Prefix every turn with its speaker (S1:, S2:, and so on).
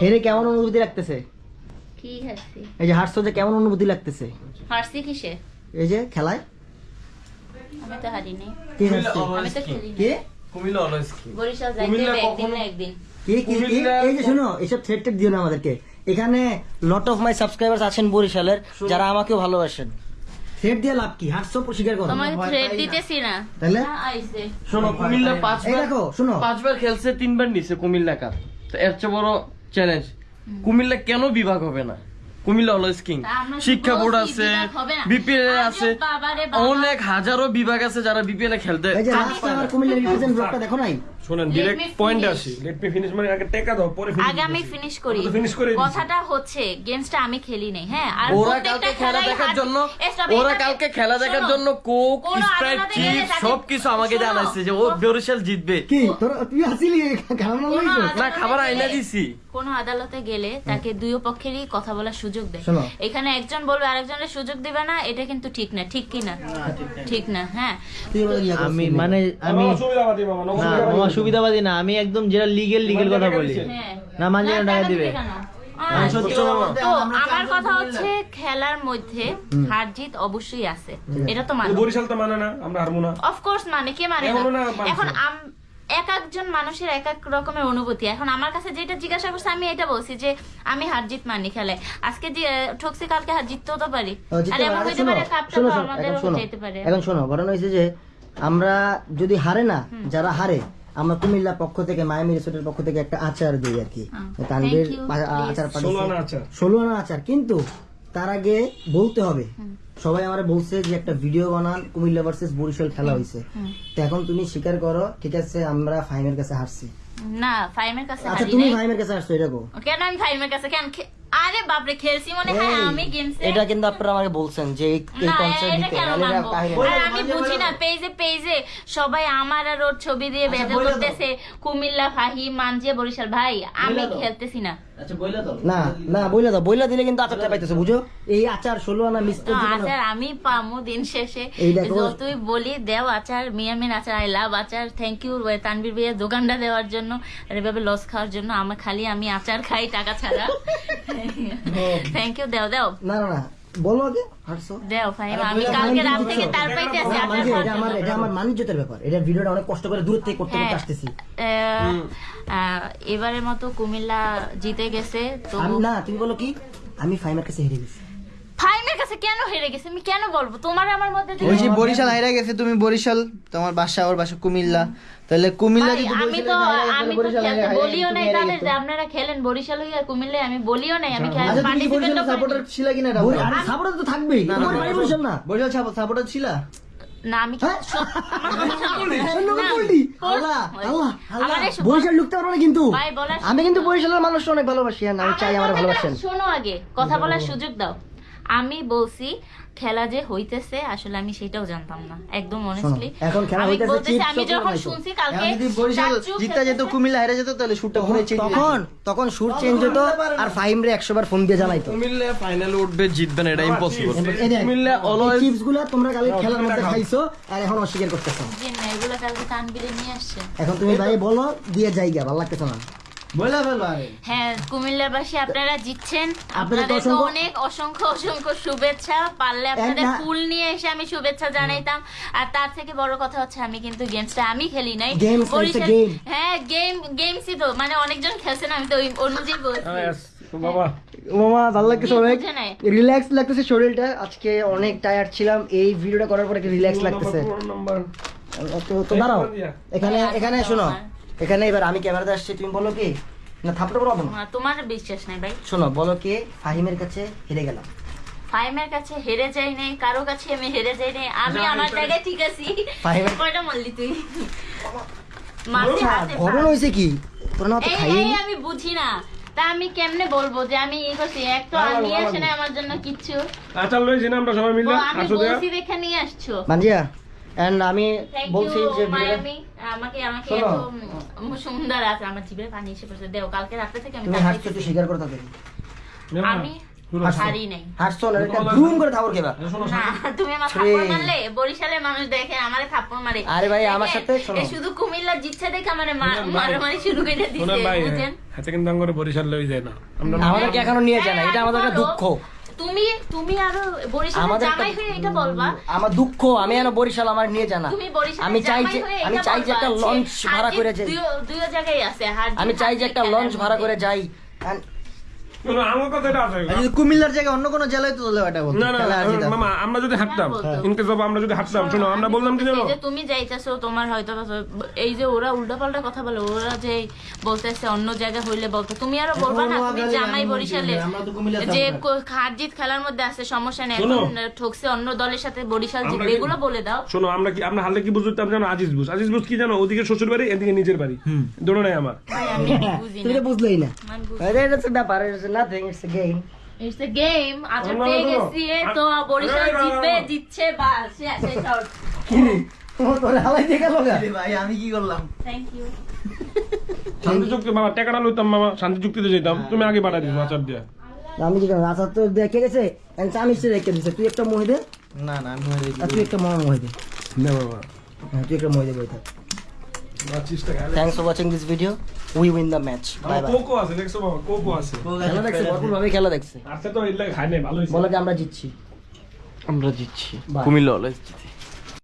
S1: হেরে কেমন অনুভূতি লাগতেছে?
S2: কি হাসছি
S1: এই যে হারছো যে কেমন অনুভূতি লাগতেছে?
S2: হারছি কিসে?
S1: এই যে খেলায়?
S2: আমি তো হারি নাই
S1: কি
S2: আমি তো খেলি
S1: কি?
S3: কুমিল্লা অলওয়েজ কি?
S2: বরিশাল যাইতে একদিন না একদিন।
S1: কি কি কি? এই যে শুনো এসব থ্রেড টেড দিও না আমাদেরকে। এখানে লট অফ মাই সাবস্ক্রাইবার্স আছেন বরিশালের যারা আমাকেও ভালোবাসেন। থ্রেড দিয়ে লাভ কি? হারছো স্বীকার করো।
S2: তোমাকে থ্রেড দিতেছি না।
S1: তাহলে?
S2: না, আইছে।
S3: শোনো কুমিল্লা
S1: এই
S3: পাঁচবার
S1: দেখো শুনো।
S3: পাঁচবার খেলছে তিনবার নিছে কুমিল্লা কাপ তো এর চেয়ে বড় চ্যালেঞ্জ কুমিল্লা কেন বিভাগ হবে না? কুমিল্লা অলওয়েজ কিং
S2: তা
S3: শিক্ষা বোর্ড আছে। বিপিএল আছে অনেক হাজারো বিভাগ আছে যারা বিপিএল এ খেলতে
S1: দেখো নাই?
S4: শোনেন
S2: me
S4: আসি। লেট মি ফিনিশ মানে আগে টেকা দাও পরে finish
S2: আগে আমি ফিনিশ করি। কথাটা হচ্ছে গেমসটা আমি খেলি নাই হ্যাঁ? আর
S3: ওরা কালকে খেলা দেখার জন্য ওরা কালকে খেলা দেখার জন্য কোক
S2: কোনো
S3: স্প্রাইট
S2: আদালতে গেলে
S3: চিপস আমাকে জানাইছে যে ও বরিশাল জিতবে।
S1: কি? তোর তুই আসিলি খারাপ না
S3: খাবার আইনা দিছি।
S2: কোনো আদালতে গেলে তাকে দুই পক্ষেরই কথা বলার সুযোগ দেয়। এখানে একজন বলবে আরেকজনের সুযোগ দিবে না এটা কিন্তু ঠিক না। ঠিক কি না? ঠিক না। হ্যাঁ।
S5: আমি মানে আমি
S4: মামা। সুবিধাবাদী
S5: না আমি একদম যেটা লিগেল লিগেল কথা বলি।
S2: হ্যাঁ।
S5: না মানছে টাকা দিবে? হ্যাঁ, বলতে আমরা
S2: কথা হচ্ছে খেলার মধ্যে হার জিত অবশ্যই আছে। এটা তো মানো।
S4: বরিশাল তো মানে না আমরা হারবো না।
S2: অফকোর্স মানে কে মানে এখনও এক একজন মানুষের এক এক রকমের অনুভূতি। এখন আমার কাছে যেটা জিজ্ঞাসা করছে আমি এটা বলছি যে আমি হার জিত মানি খেলে আজকে ঠকছি কালকে হার জিততেও তো পারি। আর এমন হইতে
S1: শোনো,
S2: পারে কাপটা। যেতে পারে।
S1: এখন শোনো ঘটনা হয়েছে যে আমরা যদি হারে না যারা হারে আমরা কুমিল্লা পক্ষ থেকে মায়ামি রিসোর্টের পক্ষ থেকে একটা আচার দিই আর কি। তানভীর. আচার
S4: ষোলো আনা আচার।
S1: কিন্তু তার আগে বলতে হবে সবাই আমার বলছে যে একটা ভিডিও বানান কুমিল্লা ভার্সেস বরিশাল খেলা হয়েছে তো এখন তুমি স্বীকার করো ঠিক আছে আমরা ফাইমের কাছে হারছি।
S2: না ফাইমের কাছে
S1: আচ্ছা তুমি। ফাইমের কাছে হারছো এটা
S2: কেন আমি ফাইমের কাছে কেন আরে বাপরে খেলছি মনে হয় আমি গেমস
S1: এটা কিন্তু আপনারা আমাকে বলছেন যে এই কনসার্ট দিতে
S2: আর আমি বুঝি না পেজে পেজে সবাই আমার আর ওর ছবি দিয়ে
S1: আচ্ছা,
S2: করতেছে। কুমিল্লা ফাহিম মানজিয়া বরিশাল। ভাই আমি খেলতেছি না।
S1: না না বইলা দাও। বইলা দিলে কিন্তু আচারটা পাইতেছে বুঝো? এই আচার ষোলো আনা মিস
S2: আচার আমি পামু দিন শেষে।
S1: দেখো।
S2: বলি দেও আচার মিয়ামিন আচার আই লাভ আচার থ্যাংক ইউ তানবীর ভাইয়া দোকানটা দেওয়ার জন্য। আর এভাবে লস খাওয়ার জন্য আমার খালি আমি আচার খাই টাকা ছাড়া। থ্যাংক ইউ দেও দেও।
S1: না না না। বলো আগে হারছো?
S2: দেও ফাহিম আমি কালকে রাত থেকে তার পাইতে আছি
S1: না,
S2: আচার
S1: মানছি,
S2: খাওয়ার
S1: এটা আমার এটা আমার মানিজ্যতের ব্যাপার। এটা ভিডিওটা অনেক কষ্ট করে দূর থেকে করতে করতে
S2: হ্যাঁ।
S1: আসতেছি
S2: এবারের মতো কুমিল্লা জিতে গেছে তো
S1: না তুমি বলো কি? আমি ফাইমের কাছে হেরে গেছি।
S2: কেন হেরে গেছে? আমি কেন বলব? তোমার আমার মধ্যে
S5: ওই যে বরিশাল হাইরা গেছে তুমি বরিশাল তোমার বাসা ওর বাসা কুমিল্লা। তাহলে কুমিল্লা যদি
S2: আমি তো আমি তো বলিও নাই
S5: হেরে গেছো।
S2: যে আপনারা খেলেন বরিশাল হইয়া কুমিল্লা আমি বলিও নাই আমি
S5: কি
S2: পার্টিসিপেটও
S5: সাপোর্টার ছিল কিনা বলো।
S1: সাপোর্টার তো থাকবেই।
S5: না, না,
S1: তোমার
S5: না,
S1: বাড়ি বরিশাল না?
S5: বরিশাল সাপোর্টার ছিল?
S2: না আমি
S1: হ্যাঁ? বরিশাল ঢুকতে পারব না কিন্তু। আমি কিন্তু বরিশালের মানুষ অনেক ভালোবাসি আর আমি চাই আমার ভালোবাসেন।
S2: শোনো আগে। কথা বলার সুযোগ দাও। আমি বলছি খেলা যে হইতেছে আসলে আমি সেটাও জানতাম না একদম অনেস্টলি
S1: এখন খেলা হইতেছে,
S2: বলতেছি আমি যখন শুনছি কালকে
S5: যদি বরিশাল জিততে যেত কুমিল্লা হাইরা যেত তাহলে শুটটা পুরো চেঞ্জ
S1: তখন তখন সুর চেঞ্জ হতো আর ফাহিম রে একশো বার ফোন দিয়ে জানাইতো।
S3: কুমিল্লা ফাইনালে উঠবে জিতবে না এটা ইম্পসিবল কুমিল্লা অলওয়েজ
S1: চিপসগুলা তোমরা কালকে খেলার মধ্যে খাইছো আর এখন অস্বীকার করতেছো।
S2: জি না, এগুলো কালকে নিয়ে আসছে।
S1: এখন তুমি ভাই বলো দিয়ে জায়গা ভালো লাগতেছে না।
S2: হ্যাঁ কুমিল্লাবাসী আপনারা জিতছেন। অনেক অসংখ্য অসংখ্য শুভেচ্ছা। পারলে আপনাদের ফুল নিয়ে এসে আমি শুভেচ্ছা জানাইতাম। আর তার থেকে বড় কথা হচ্ছে আমি কিন্তু গেমসটা আমি খেলি নাই. হ্যাঁ গেম গেমসই তো। মানে অনেকজন খেলছেন আমি তো ওই অনুযায়ী বলছি।
S4: বাবা।
S1: মামা ভালো লাগতেছে অনেক রিল্যাক্স লাগতেছে শরীরটা। আজকে অনেক টায়ার্ড ছিলাম। এই ভিডিওটা করার পর রিল্যাক্স লাগতেছে। তো তো দাঁড়াও। এখানে এখানে শোনো। এখানে এবার আমি ক্যামেরাতে আসছি তুমি বলো কি? না থাপড়ে বলো না?
S2: তোমার বিশ্বাস নাই ভাই।
S1: শোনো বলো কি ফাহিমের কাছে হেরে গেলাম।
S2: ফাইমের কাছে হেরে যাই নাই কারও কাছে আমি হেরে যাই নাই আমি আমার জায়গায় ঠিক আছি।
S1: ফাহিমের-
S2: কয়টা মারলি তুই?
S1: ঘটনা হয়েছে কি? তোর না তো
S2: এই আমি বুঝি না। তা আমি কেমনে বলব যে আমি ই করছি? এক তো আর নিয়ে আসে না আমার জন্য কিচ্ছু।
S4: আচার লইছি না আমরা সবাই মিলে
S2: আমি
S4: আসো দেয়া
S2: বলছি দেখে নিয়ে আসছো।
S1: মানজিয়া এন্ড আমি বলছি যে
S2: আমাকে আমাকে এত সুন্দর আছে। আমার জিভে পানি এসে পড়ছে। দেও কালকে রাতে থেকে আমি
S1: তুমি হাসছো একটু স্বীকার করতে হবে
S2: আমি হারি নাই।
S1: হাসছো না একটা ধুম করে থাপড় খেবা।
S2: তুমি আমার
S1: রে।
S2: মারলে? বরিশালের মানুষ দেখে আমারে থাপ্পড় মারে।
S1: আরে ভাই, আমার
S2: দেখে,
S1: সাথে শোনো।
S2: শুধু কুমিল্লা জিতছে দেখে আমারে মা- মারামারি শুরু করে দিছে বুঝেন
S4: হাতে কিন্তু করে বরিশাল লই যায় না। আমরা
S1: আমাদেরকে এখনও নিয়ে যায় না। এটা আমাদের একটা দুঃখ।
S2: তুমি তুমি আরও বরিশালের জামাই হয়ে এটা বলবা?
S1: আমার দুঃখ আমি এখনও বরিশাল আমার নিয়ে জানা
S2: তুমি বরিশাল
S1: আমি চাই যে আমি চাই যে একটা লঞ্চ ভাড়া করে যাই।
S2: দুইও জায়গায় আছে
S1: আমি চাই যে একটা লঞ্চ ভাড়া করে যাই।
S4: আমার কথা আছে
S5: যদি কুমিল্লার জায়গায় অন্য কোনো জেলায় তো
S4: না না। মামা আমরা যদি হাঁটতাম ইনকেস বাবা আমরা যদি হাঁটতাম শোনো আমরা বললাম কি জানো?
S2: তুমি যাইতেছো তোমার হয়তো এই যে ওরা উল্টাপাল্টা কথা বলে ওরা যে বলতেছে অন্য জায়গায় হইলে বলতো। তুমি আরও বলবা না তুমি জামাই বরিশালে যে কো- খেলার মধ্যে আছে সমস্যা নেই
S4: শোনো।
S2: এখন ঠকছে অন্য দলের সাথে বরিশাল জিতবে এগুলো বলে দাও।
S4: শোনো আমরা কি আমরা হারলে কি বুঝতাম জানো? আজিজ বুঝ। আজিজ বুঝ কি জানো? ওদিকে শ্বশুর বাড়ি এদিকে নিজের বাড়ি। দোনো নাই আমার।
S1: তুমি
S2: না।
S1: বুঝলেই না। আরে এটা তো ব্যাপার
S2: পেয়ে। গেছি তো বরিশাল জিতবে। জিতছে বাস শেষ
S1: ও তোরে হালাই দিয়ে গেল গা
S5: ভাই আমি কি করলাম
S2: থ্যাংক ইউ
S4: শান্তি চুক্তি বাবা টাকাটা লইতাম মামা শান্তি চুক্তিতে যেতাম তুমি আগে পাঠা দিস আচার দিয়া
S1: আমি কি তো দেখে গেছে আমি সে রেখে দিছে তুই একটা মহি দে
S5: না না আমি
S1: তুই একটা মহ মহি দে
S4: না বাবা
S1: তুই একটা মহি দে বই থাক
S4: পঁচিশ টাকা
S1: thanks for watching this video we win the match bye bye
S4: cocoa আছে দেখছ বাবা? কোকো আছে।
S1: খেলা দেখছে ভরপুর ভাবে খেলা দেখছে।
S4: আচ্ছা তো এর খাই নাই ভালো হয়েছে
S1: বলে যে আমরা জিতছি।
S3: আমরা জিতছি। কুমিল্লা অলওয়েজ জিতে।